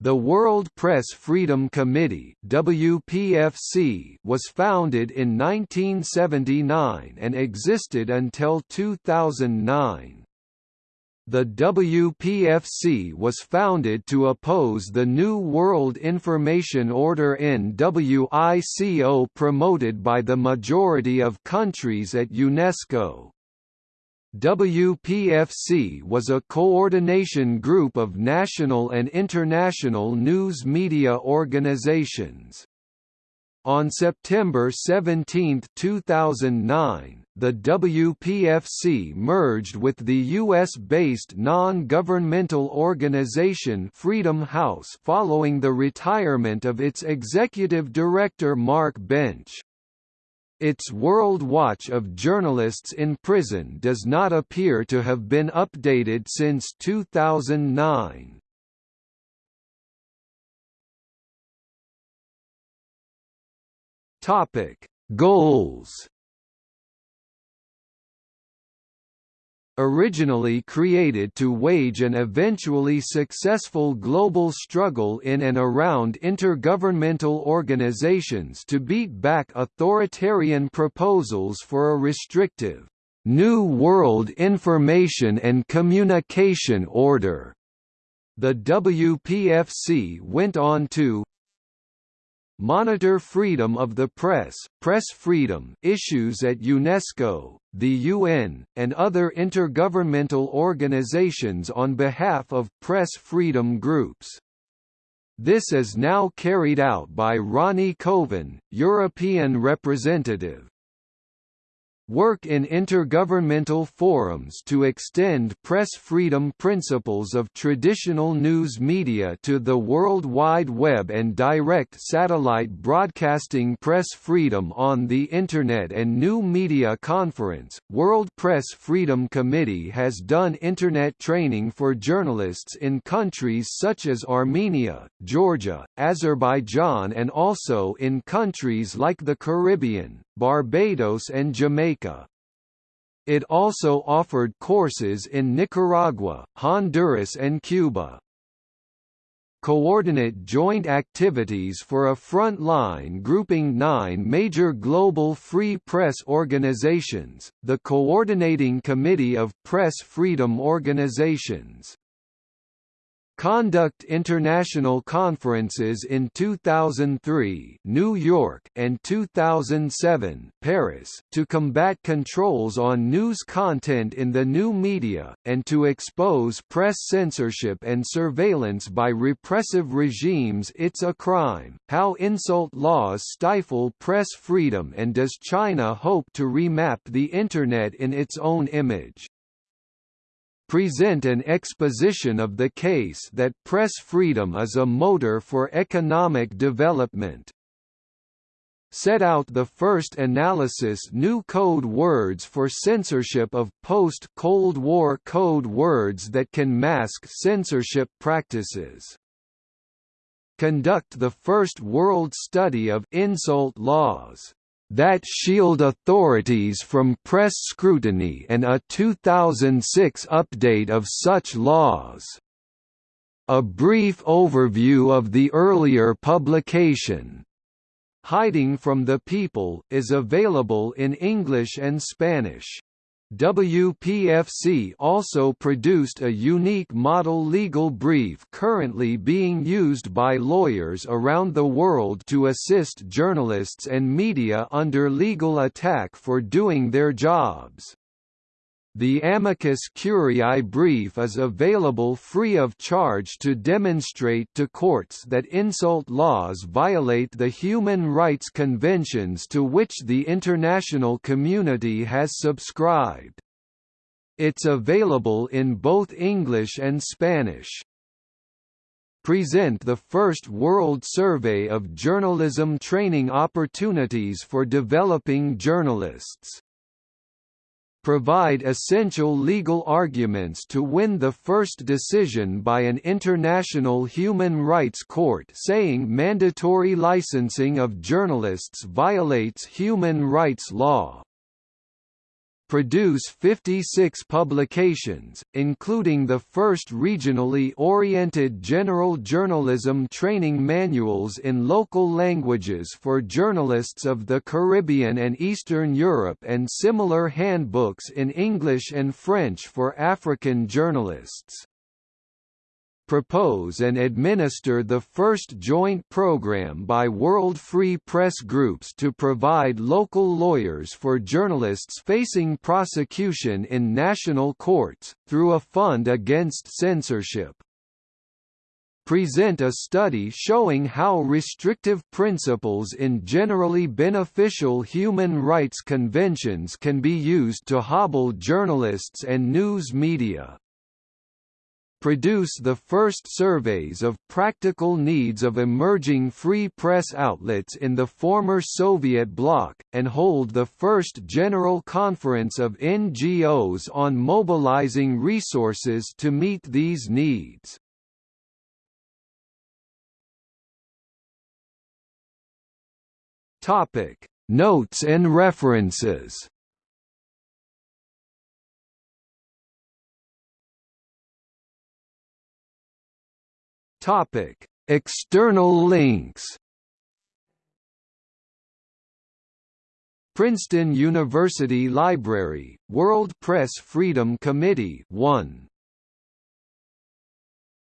The World Press Freedom Committee WPFC was founded in 1979 and existed until 2009. The WPFC was founded to oppose the New World Information Order NWICO promoted by the majority of countries at UNESCO. WPFC was a coordination group of national and international news media organizations. On September 17, 2009, the WPFC merged with the U.S.-based non-governmental organization Freedom House following the retirement of its executive director Mark Bench. Its World Watch of Journalists in Prison does not appear to have been updated since 2009. Topic: Goals. Originally created to wage an eventually successful global struggle in and around intergovernmental organizations to beat back authoritarian proposals for a restrictive, New World Information and Communication Order. The WPFC went on to Monitor freedom of the press, press freedom issues at UNESCO, the UN, and other intergovernmental organizations on behalf of press freedom groups. This is now carried out by Ronnie Koven, European representative work in intergovernmental forums to extend press freedom principles of traditional news media to the World Wide Web and direct satellite broadcasting press freedom on the Internet and New Media Conference. World Press Freedom Committee has done Internet training for journalists in countries such as Armenia, Georgia, Azerbaijan and also in countries like the Caribbean, Barbados and Jamaica. It also offered courses in Nicaragua, Honduras and Cuba. Coordinate joint activities for a front line grouping nine major global free press organizations, the Coordinating Committee of Press Freedom Organizations conduct international conferences in 2003 New York and 2007 Paris to combat controls on news content in the new media, and to expose press censorship and surveillance by repressive regimes. It's a crime, how insult laws stifle press freedom and does China hope to remap the Internet in its own image present an exposition of the case that press freedom is a motor for economic development. Set out the first analysis new code words for censorship of post-Cold War code words that can mask censorship practices. Conduct the first world study of insult laws that shield authorities from press scrutiny and a 2006 update of such laws. A brief overview of the earlier publication, Hiding from the People, is available in English and Spanish. WPFC also produced a unique model legal brief currently being used by lawyers around the world to assist journalists and media under legal attack for doing their jobs. The Amicus Curiae brief is available free of charge to demonstrate to courts that insult laws violate the human rights conventions to which the international community has subscribed. It's available in both English and Spanish. Present the first World Survey of Journalism Training Opportunities for Developing Journalists provide essential legal arguments to win the first decision by an international human rights court saying mandatory licensing of journalists violates human rights law. Produce 56 publications, including the first regionally oriented general journalism training manuals in local languages for journalists of the Caribbean and Eastern Europe and similar handbooks in English and French for African journalists propose and administer the first joint program by World Free Press groups to provide local lawyers for journalists facing prosecution in national courts, through a fund against censorship. Present a study showing how restrictive principles in generally beneficial human rights conventions can be used to hobble journalists and news media produce the first surveys of practical needs of emerging free press outlets in the former Soviet bloc, and hold the first General Conference of NGOs on mobilizing resources to meet these needs. Notes and references Topic: External links. Princeton University Library, World Press Freedom Committee 1